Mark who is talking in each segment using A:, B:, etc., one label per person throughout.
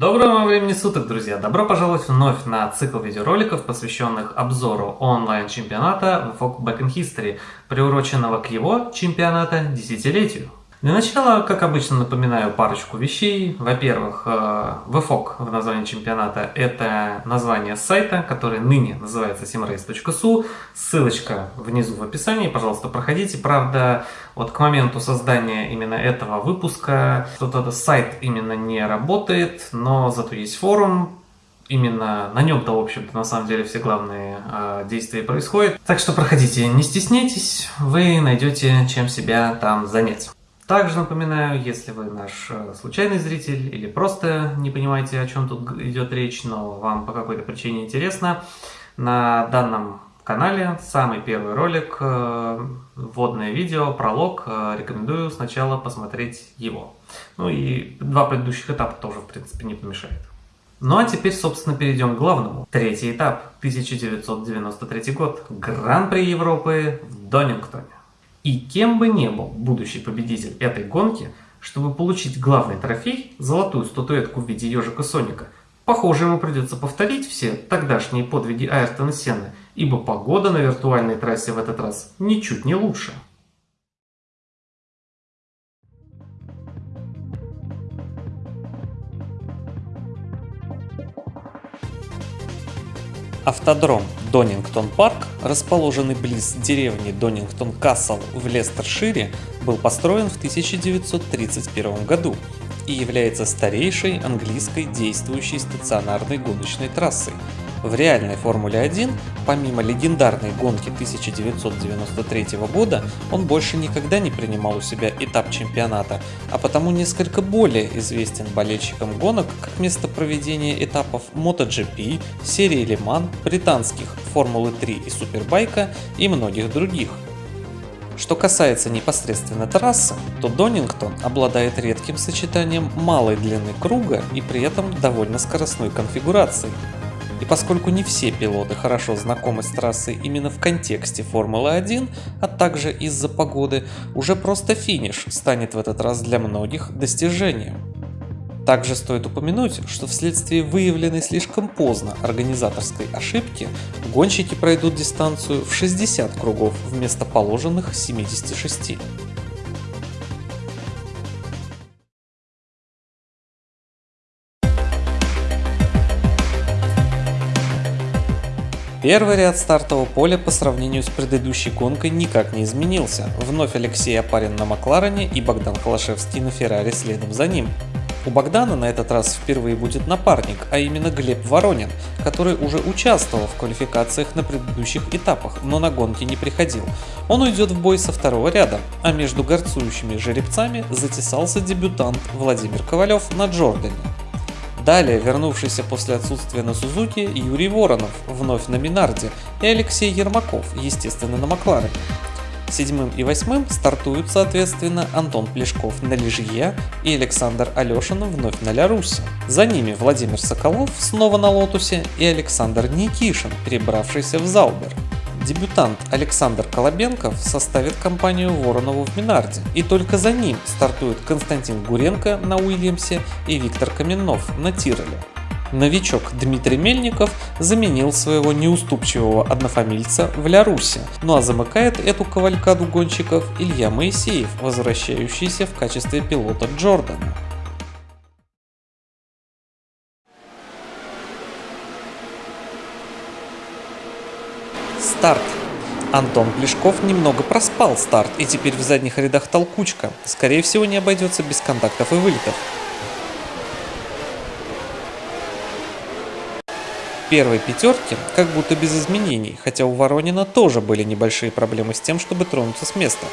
A: Доброго вам времени суток, друзья! Добро пожаловать вновь на цикл видеороликов, посвященных обзору онлайн-чемпионата VFOG Back in History, приуроченного к его чемпионата десятилетию. Для начала, как обычно, напоминаю парочку вещей. Во-первых, э, в названии чемпионата – это название сайта, который ныне называется simrace.su. Ссылочка внизу в описании, пожалуйста, проходите. Правда, вот к моменту создания именно этого выпуска что-то сайт именно не работает, но зато есть форум, именно на нем-то, в общем-то, на самом деле все главные э, действия происходят. Так что проходите, не стесняйтесь, вы найдете чем себя там занять. Также напоминаю, если вы наш э, случайный зритель или просто не понимаете, о чем тут идет речь, но вам по какой-то причине интересно, на данном канале самый первый ролик, э, вводное видео, пролог, э, рекомендую сначала посмотреть его. Ну и два предыдущих этапа тоже, в принципе, не помешает. Ну а теперь, собственно, перейдем к главному. Третий этап, 1993 год, Гран-при Европы в Донингтоне. И кем бы ни был будущий победитель этой гонки, чтобы получить главный трофей, золотую статуэтку в виде ежика Соника, похоже ему придется повторить все тогдашние подвиги Айртона Сенны, ибо погода на виртуальной трассе в этот раз ничуть не лучше. Автодром Донингтон Парк, расположенный близ деревни Донингтон Кассел в Лестершире, был построен в 1931 году и является старейшей английской действующей стационарной гоночной трассой, в реальной Формуле-1, помимо легендарной гонки 1993 года, он больше никогда не принимал у себя этап чемпионата, а потому несколько более известен болельщикам гонок как место проведения этапов MotoGP, серии Mans, британских Формулы 3 и Супербайка и многих других. Что касается непосредственно трассы, то Донингтон обладает редким сочетанием малой длины круга и при этом довольно скоростной конфигурацией. И поскольку не все пилоты хорошо знакомы с трассой именно в контексте Формулы-1, а также из-за погоды, уже просто финиш станет в этот раз для многих достижением. Также стоит упомянуть, что вследствие выявленной слишком поздно организаторской ошибки, гонщики пройдут дистанцию в 60 кругов вместо положенных 76. Первый ряд стартового поля по сравнению с предыдущей гонкой никак не изменился. Вновь Алексей Апарин на Макларене и Богдан Холошевский на Феррари следом за ним. У Богдана на этот раз впервые будет напарник, а именно Глеб Воронин, который уже участвовал в квалификациях на предыдущих этапах, но на гонке не приходил. Он уйдет в бой со второго ряда, а между горцующими жеребцами затесался дебютант Владимир Ковалев на Джордане. Далее вернувшийся после отсутствия на Сузуки Юрий Воронов, вновь на Минарде, и Алексей Ермаков, естественно на Макларене. Седьмым и восьмым стартуют соответственно Антон Плешков на Лежье и Александр Алешин вновь на Лярусе. За ними Владимир Соколов снова на Лотусе и Александр Никишин, перебравшийся в Заубер. Дебютант Александр Колобенков составит компанию Воронову в Минарде, и только за ним стартуют Константин Гуренко на Уильямсе и Виктор Каменнов на Тироле. Новичок Дмитрий Мельников заменил своего неуступчивого однофамильца в Лярусе, ну а замыкает эту кавалькаду гонщиков Илья Моисеев, возвращающийся в качестве пилота Джордана. Старт. Антон Плешков немного проспал старт и теперь в задних рядах толкучка. Скорее всего не обойдется без контактов и вылетов. первой пятерке как будто без изменений, хотя у Воронина тоже были небольшие проблемы с тем, чтобы тронуться с места.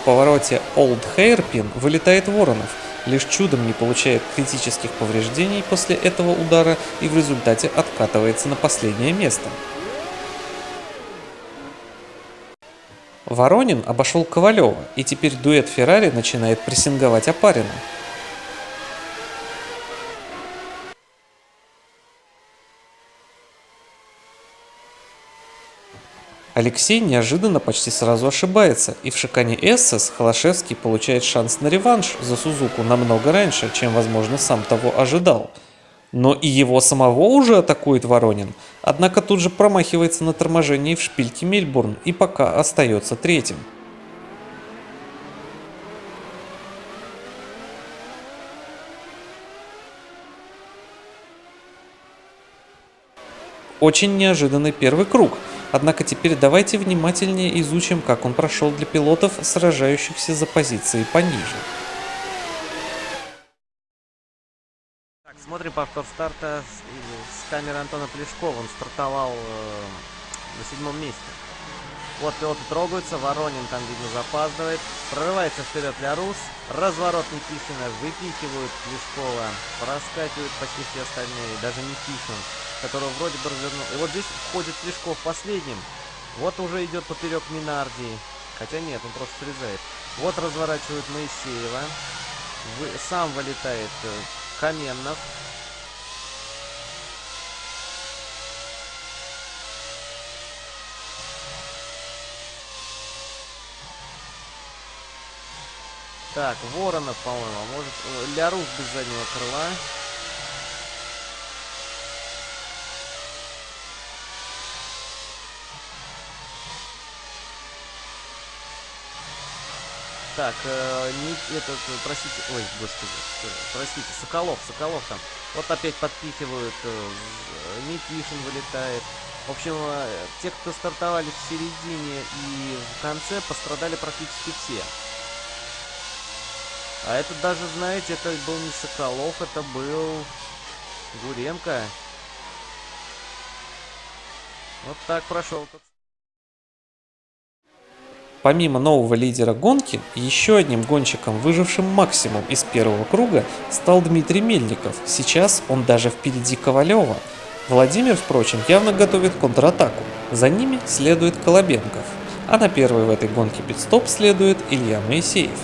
A: В повороте Old Hairpin вылетает Воронов, лишь чудом не получает критических повреждений после этого удара и в результате откатывается на последнее место. Воронин обошел Ковалева, и теперь дуэт Феррари начинает прессинговать Апарина. Алексей неожиданно почти сразу ошибается, и в шикане Эссес Холошевский получает шанс на реванш за Сузуку намного раньше, чем, возможно, сам того ожидал. Но и его самого уже атакует Воронин, однако тут же промахивается на торможении в шпильке Мельбурн и пока остается третьим. Очень неожиданный первый круг – Однако теперь давайте внимательнее изучим, как он прошел для пилотов, сражающихся за позиции пониже.
B: Так, смотрим повтор старта с, с камеры Антона Плешкова. Он стартовал э, на седьмом месте. Вот пилоты трогаются, Воронин там, видно, запаздывает. Прорывается вперед для Рус. Разворот Никишина выпихивают Плешкова. Проскакивают почти все остальные, даже Никишин которого вроде бы развернул. И вот здесь входит Плешков последним. Вот уже идет поперек Минарди. Хотя нет, он просто срезает. Вот разворачивает Моисеева. Вы, сам вылетает э, Каменнов. Так, Воронов, по-моему, а может... Лярус без заднего крыла. Так, э, не, этот, простите, ой, господи, э, простите, Соколов, Соколов там. Вот опять подпихивают, э, Никишин вылетает. В общем, э, те, кто стартовали в середине и в конце, пострадали практически все. А это даже, знаете, это был не Соколов, это был Гуренко. Вот так прошел тот
A: Помимо нового лидера гонки, еще одним гонщиком, выжившим максимум из первого круга, стал Дмитрий Мельников. Сейчас он даже впереди Ковалева. Владимир, впрочем, явно готовит контратаку. За ними следует Колобенков. А на первый в этой гонке пидстоп следует Илья Моисеев.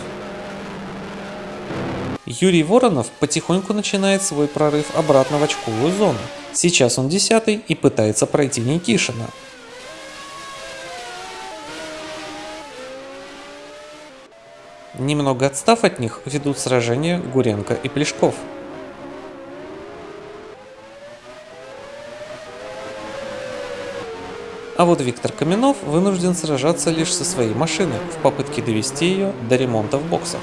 A: Юрий Воронов потихоньку начинает свой прорыв обратно в очковую зону. Сейчас он десятый и пытается пройти Никишина. Немного отстав от них, ведут сражения Гуренко и Плешков. А вот Виктор Каменов вынужден сражаться лишь со своей машиной в попытке довести ее до ремонта в боксах.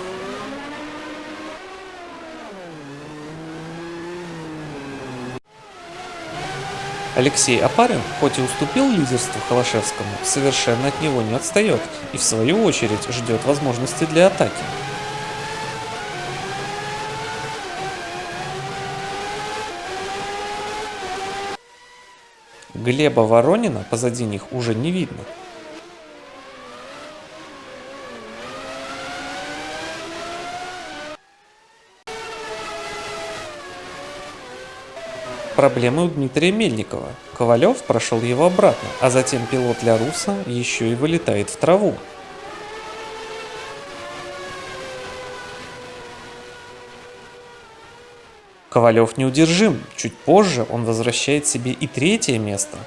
A: Алексей Апарин, хоть и уступил лидерству Холошевскому, совершенно от него не отстает и в свою очередь ждет возможности для атаки. Глеба Воронина позади них уже не видно. Проблемы у Дмитрия Мельникова. Ковалев прошел его обратно, а затем пилот для Руса еще и вылетает в траву. Ковалев неудержим, чуть позже он возвращает себе и третье место.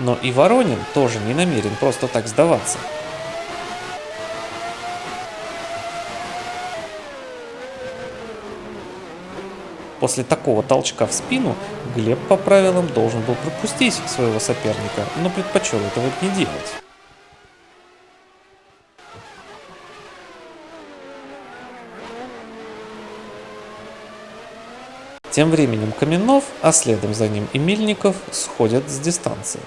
A: Но и Воронин тоже не намерен просто так сдаваться. После такого толчка в спину Глеб по правилам должен был пропустить своего соперника, но предпочел этого не делать. Тем временем Каменов, а следом за ним и Мельников сходят с дистанции.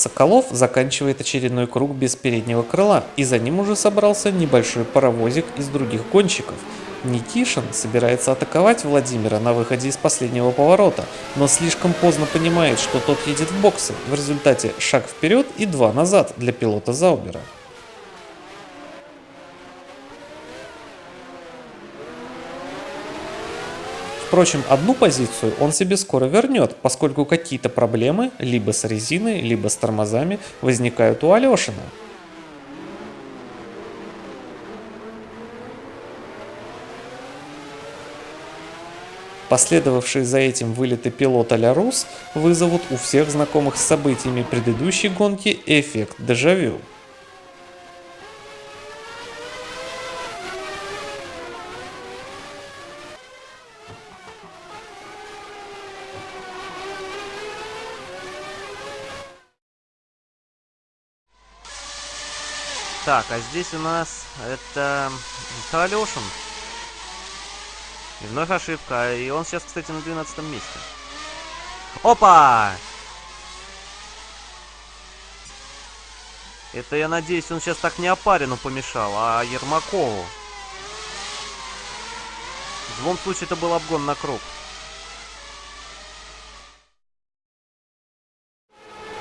A: Соколов заканчивает очередной круг без переднего крыла, и за ним уже собрался небольшой паровозик из других гонщиков. Никишин собирается атаковать Владимира на выходе из последнего поворота, но слишком поздно понимает, что тот едет в боксы. В результате шаг вперед и два назад для пилота Заубера. Впрочем, одну позицию он себе скоро вернет, поскольку какие-то проблемы либо с резиной, либо с тормозами возникают у Алешина. Последовавшие за этим вылеты пилота Лярус вызовут у всех знакомых с событиями предыдущей гонки эффект дежавю.
B: Так, а здесь у нас это Алешин. И вновь ошибка. И он сейчас, кстати, на 12 месте. Опа! Это, я надеюсь, он сейчас так не Опарину помешал, а Ермакову. В любом случае, это был обгон на круг.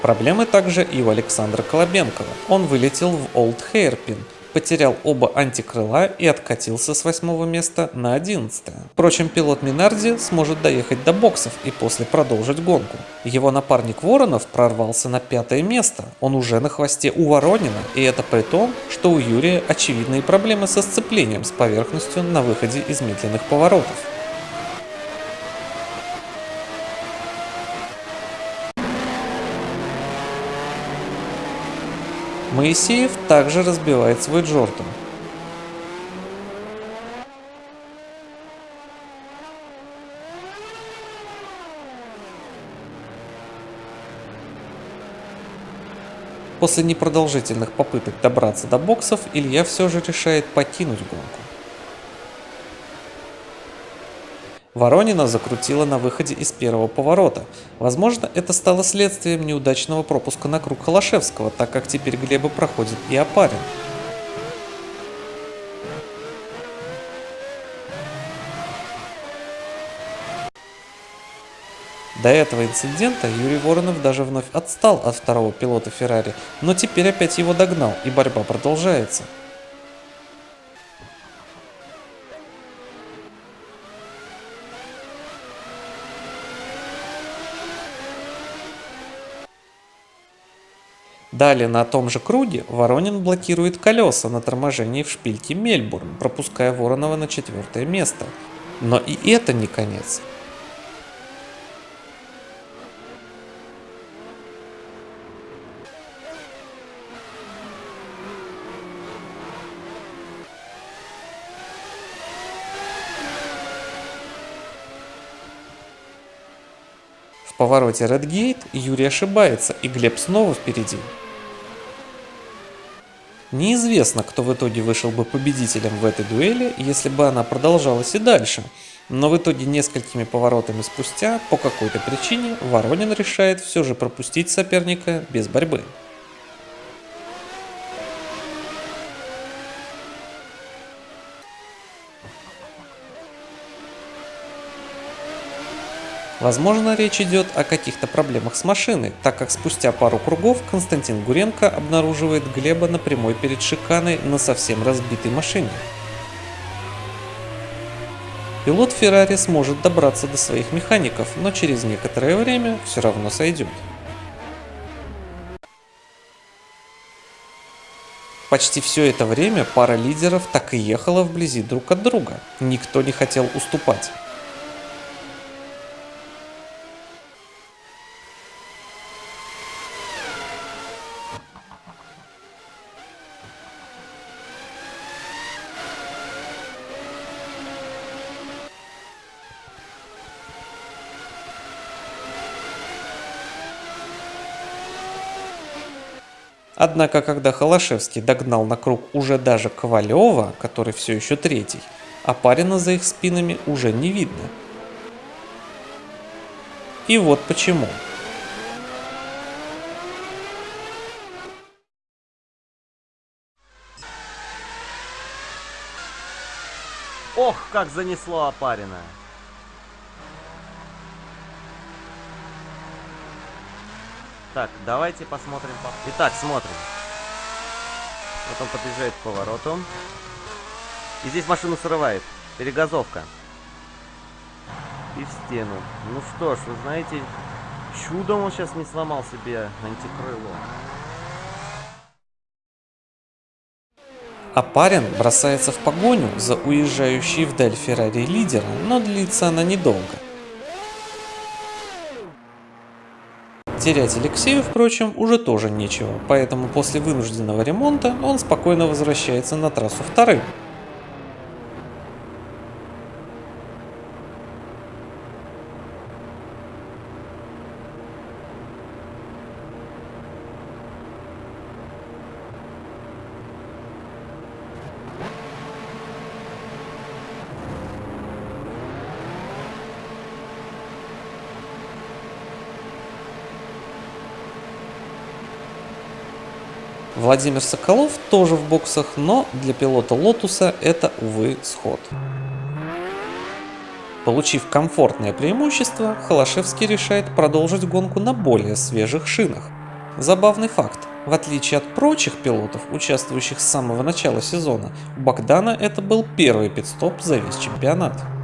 A: Проблемы также и у Александра Колобенкова. Он вылетел в Олд Хейрпин, потерял оба антикрыла и откатился с восьмого места на одиннадцатое. Впрочем, пилот Минарди сможет доехать до боксов и после продолжить гонку. Его напарник Воронов прорвался на пятое место. Он уже на хвосте у Воронина, и это при том, что у Юрия очевидные проблемы со сцеплением с поверхностью на выходе из медленных поворотов. Моисеев также разбивает свой Джордан. После непродолжительных попыток добраться до боксов, Илья все же решает покинуть гонку. Воронина закрутила на выходе из первого поворота. Возможно, это стало следствием неудачного пропуска на круг Холошевского, так как теперь Глеба проходит и Опарин. До этого инцидента Юрий Воронов даже вновь отстал от второго пилота Феррари, но теперь опять его догнал, и борьба продолжается. Далее на том же круге Воронин блокирует колеса на торможении в шпильке Мельбурн, пропуская Воронова на четвертое место. Но и это не конец. В повороте Редгейт Юрий ошибается, и Глеб снова впереди. Неизвестно, кто в итоге вышел бы победителем в этой дуэли, если бы она продолжалась и дальше. Но в итоге несколькими поворотами спустя, по какой-то причине, Воронин решает все же пропустить соперника без борьбы. Возможно, речь идет о каких-то проблемах с машиной, так как спустя пару кругов Константин Гуренко обнаруживает Глеба на прямой перед шиканой на совсем разбитой машине. Пилот Феррари сможет добраться до своих механиков, но через некоторое время все равно сойдет. Почти все это время пара лидеров так и ехала вблизи друг от друга. Никто не хотел уступать. Однако, когда Холошевский догнал на круг уже даже Ковалева, который все еще третий, Апарина за их спинами уже не видно. И вот почему.
B: Ох, как занесло Апарина. Так, давайте посмотрим. Итак, смотрим. Вот он подъезжает к повороту. И здесь машину срывает. Перегазовка. И в стену. Ну что ж, вы знаете, чудом он сейчас не сломал себе антикрыло.
A: А парень бросается в погоню за уезжающей вдаль Феррари лидера, но длится она недолго. Терять Алексею, впрочем, уже тоже нечего, поэтому после вынужденного ремонта он спокойно возвращается на трассу вторым. Владимир Соколов тоже в боксах, но для пилота Лотуса это, увы, сход. Получив комфортное преимущество, Холошевский решает продолжить гонку на более свежих шинах. Забавный факт. В отличие от прочих пилотов, участвующих с самого начала сезона, у Богдана это был первый пит-стоп за весь чемпионат.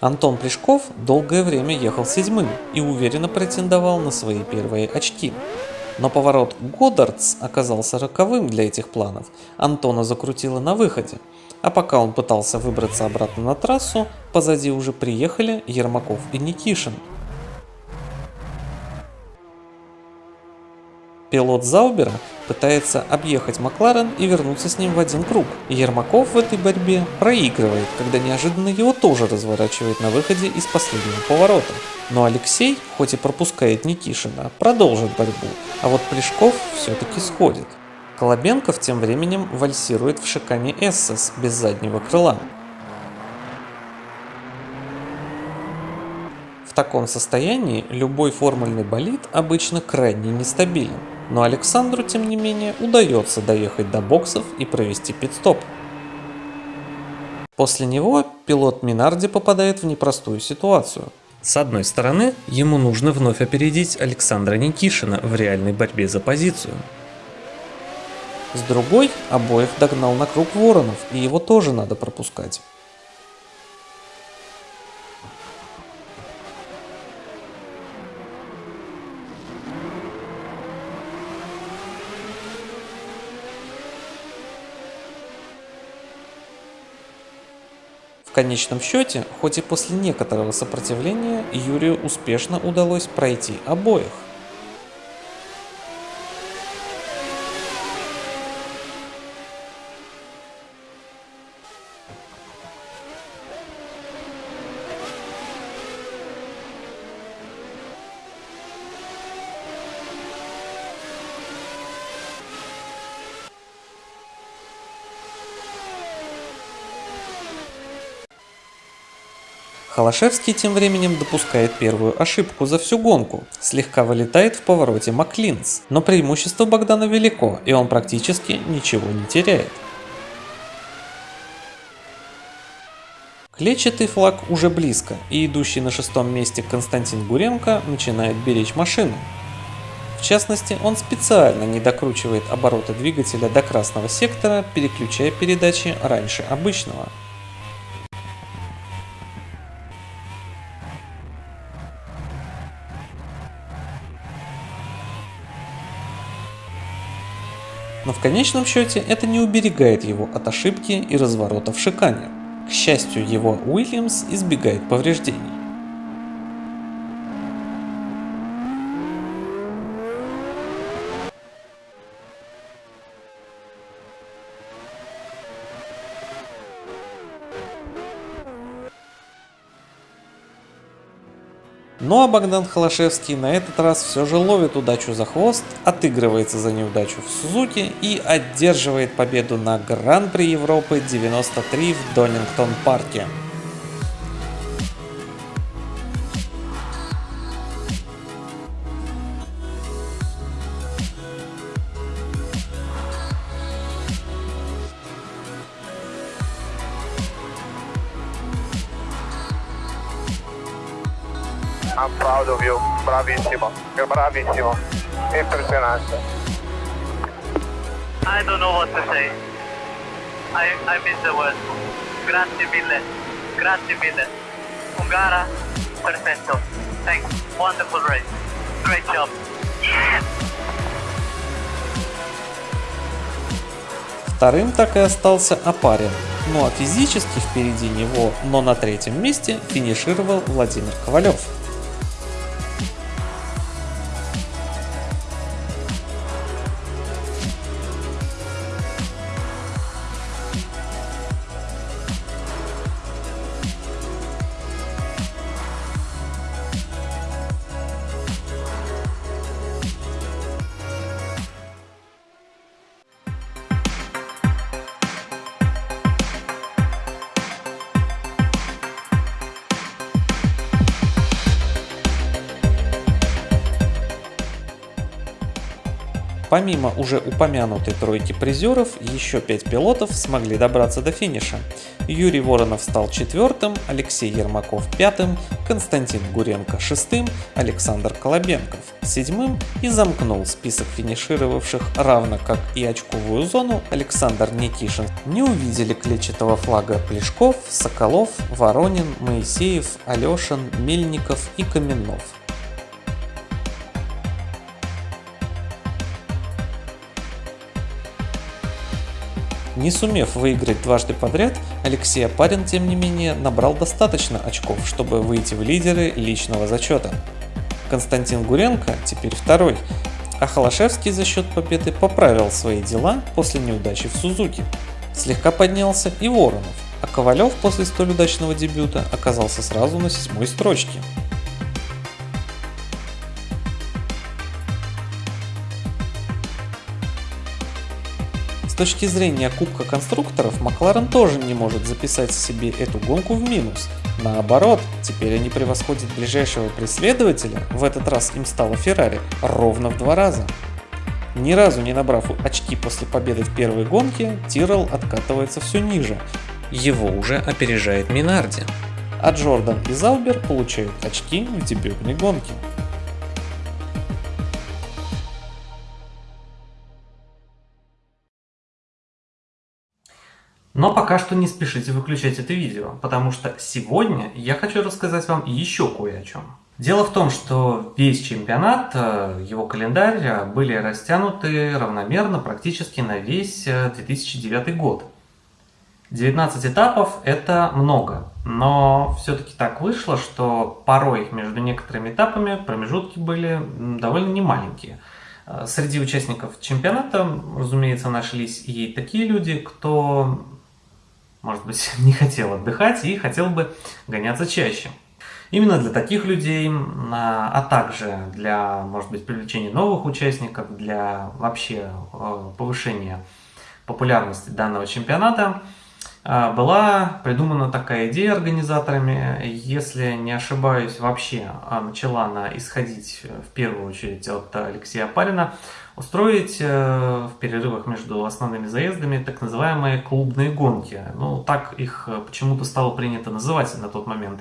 A: Антон Плешков долгое время ехал седьмым и уверенно претендовал на свои первые очки. Но поворот Годдардс оказался роковым для этих планов. Антона закрутило на выходе. А пока он пытался выбраться обратно на трассу, позади уже приехали Ермаков и Никишин. Пилот Заубера пытается объехать Макларен и вернуться с ним в один круг. Ермаков в этой борьбе проигрывает, когда неожиданно его тоже разворачивает на выходе из последнего поворота. Но Алексей, хоть и пропускает Никишина, продолжит борьбу, а вот Плешков все-таки сходит. Колобенков тем временем вальсирует в шикане Эссес без заднего крыла. В таком состоянии любой формульный болид обычно крайне нестабилен но Александру, тем не менее, удается доехать до боксов и провести пит-стоп. После него пилот Минарди попадает в непростую ситуацию. С одной стороны, ему нужно вновь опередить Александра Никишина в реальной борьбе за позицию. С другой, обоих догнал на круг Воронов, и его тоже надо пропускать. Конечном счете, хоть и после некоторого сопротивления, Юрию успешно удалось пройти обоих. Холошевский тем временем допускает первую ошибку за всю гонку, слегка вылетает в повороте Маклинс, но преимущество Богдана велико и он практически ничего не теряет. Клетчатый флаг уже близко, и идущий на шестом месте Константин Гуренко начинает беречь машину. В частности, он специально не докручивает обороты двигателя до красного сектора, переключая передачи раньше обычного. В конечном счете это не уберегает его от ошибки и разворота в шикане. К счастью, его Уильямс избегает повреждений. Ну а Богдан Холошевский на этот раз все же ловит удачу за хвост, отыгрывается за неудачу в Сузуки и одерживает победу на Гран-при Европы 93 в Донингтон-парке.
C: Bravissimo, bravissimo, impressionante.
D: I don't know what to say. I, I miss the word. Grazie mille, grazie mille. Ungara, perfetto. Thanks. Wonderful race. Great job. Yes.
E: Вторым так и остался Апарин. Ну а физически впереди него, но на третьем месте финишировал Владимир Ковалев. Помимо уже упомянутой тройки призеров, еще пять пилотов смогли добраться до финиша. Юрий Воронов стал четвертым, Алексей Ермаков пятым, Константин Гуренко шестым, Александр Колобенков седьмым и замкнул список финишировавших, равно как и очковую зону Александр Никишин. Не увидели клетчатого флага Плешков, Соколов, Воронин, Моисеев, Алешин, Мельников и Каменнов. Не сумев выиграть дважды подряд, Алексей Апарин, тем не менее, набрал достаточно очков, чтобы выйти в лидеры личного зачета. Константин Гуренко теперь второй, а Холошевский за счет победы поправил свои дела после неудачи в Сузуки. Слегка поднялся и Воронов, а Ковалев после столь удачного дебюта оказался сразу на седьмой строчке. Точки зрения Кубка конструкторов, Макларен тоже не может записать себе эту гонку в минус. Наоборот, теперь они превосходят ближайшего преследователя, в этот раз им стало Феррари, ровно в два раза. Ни разу не набрав очки после победы в первой гонке, Тиррелл откатывается все ниже. Его уже опережает Минарди. А Джордан и Заубер получают очки в дебютной гонке.
A: Но пока что не спешите выключать это видео, потому что сегодня я хочу рассказать вам еще кое о чем. Дело в том, что весь чемпионат, э, его календарь э, были растянуты равномерно практически на весь 2009 э, год. 19 этапов это много, но все-таки так вышло, что порой между некоторыми этапами промежутки были довольно немаленькие. Среди участников чемпионата, разумеется, нашлись и такие люди, кто может быть, не хотел отдыхать и хотел бы гоняться чаще. Именно для таких людей, а также для, может быть, привлечения новых участников, для вообще э, повышения популярности данного чемпионата, э, была придумана такая идея организаторами, если не ошибаюсь, вообще э, начала она исходить в первую очередь от Алексея Парина, устроить э, в перерывах между основными заездами так называемые клубные гонки. Ну, так их э, почему-то стало принято называть на тот момент.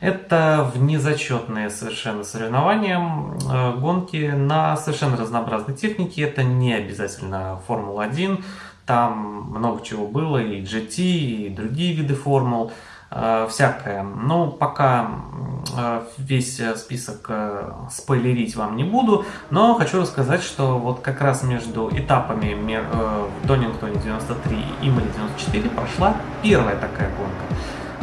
A: Это внезачетные совершенно соревнования, э, гонки на совершенно разнообразной технике. Это не обязательно Формула-1, там много чего было, и GT, и другие виды формул. Э, всякое. Но пока э, весь список э, спойлерить вам не буду, но хочу рассказать, что вот как раз между этапами в Донингтоне 93 и Имали 94 прошла первая такая гонка.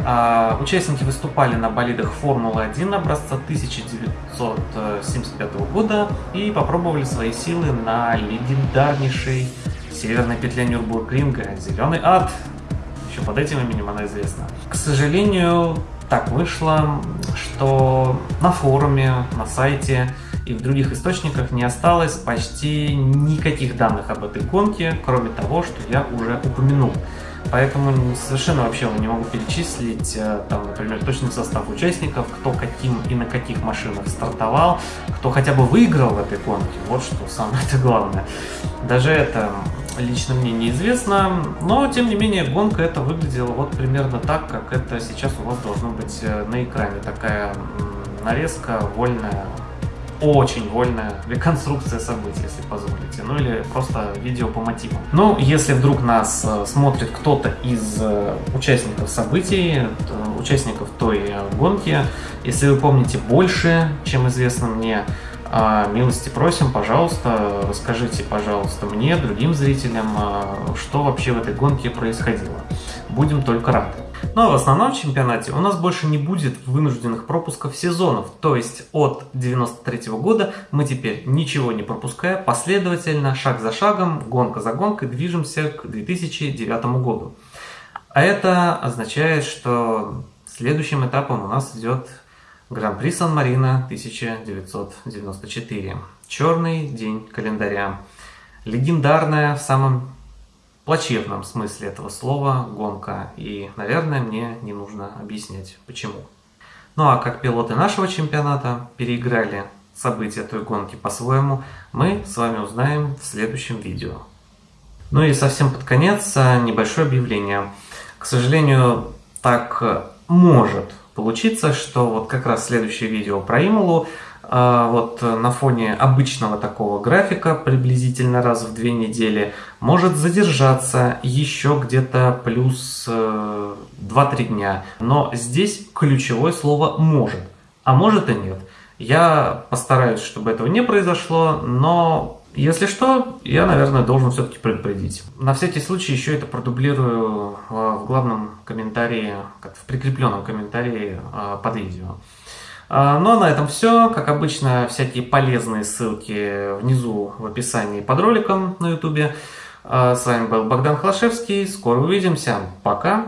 A: А, участники выступали на болидах Формулы-1 образца 1975 года и попробовали свои силы на легендарнейшей северной петле Нюрбургринга «Зеленый ад», еще под этим именем она известна. К сожалению, так вышло, что на форуме, на сайте и в других источниках не осталось почти никаких данных об этой гонке, кроме того, что я уже упомянул. Поэтому совершенно вообще не могу перечислить, э, там, например, точный состав участников, кто каким и на каких машинах стартовал, кто хотя бы выиграл в этой гонке. Вот что самое -то главное. Даже это лично мне неизвестно, но тем не менее гонка это выглядела вот примерно так, как это сейчас у вас должно быть э, на экране. Такая нарезка вольная очень вольная реконструкция событий, если позволите, ну или просто видео по мотивам. Но если вдруг нас э, смотрит кто-то из э, участников событий, участников той гонки, если вы помните больше, чем известно мне, милости просим, пожалуйста, расскажите, пожалуйста, мне, другим зрителям, а, что вообще в этой гонке происходило. Будем только рады. Ну а в основном чемпионате у нас больше не будет вынужденных пропусков сезонов, то есть от 93 года мы теперь ничего не пропуская, последовательно, шаг за шагом, гонка за гонкой движемся к 2009 году. А это означает, что следующим этапом у нас идет Гран-при Сан-Марино 1994. Черный день календаря. Легендарная в самом плачевном смысле этого слова гонка. И, наверное, мне не нужно объяснять, почему. Ну а как пилоты нашего чемпионата переиграли события той гонки по-своему, мы с вами узнаем в следующем видео. Ну и совсем под конец а, небольшое объявление. К сожалению, так может получиться, что вот как раз следующее видео про Ималу, а, вот на фоне обычного такого графика, приблизительно раз в две недели, может задержаться еще где-то плюс 2-3 э, дня. Но здесь ключевое слово «может», а может и нет. Я постараюсь, чтобы этого не произошло, но если что, я, наверное, должен все-таки предупредить. На всякий случай еще это продублирую а, в главном комментарии, как в прикрепленном комментарии а, под видео. А, ну а на этом все. Как обычно, всякие полезные ссылки внизу в описании под роликом на ютубе. С вами был Богдан Хлашевский. Скоро увидимся. Пока.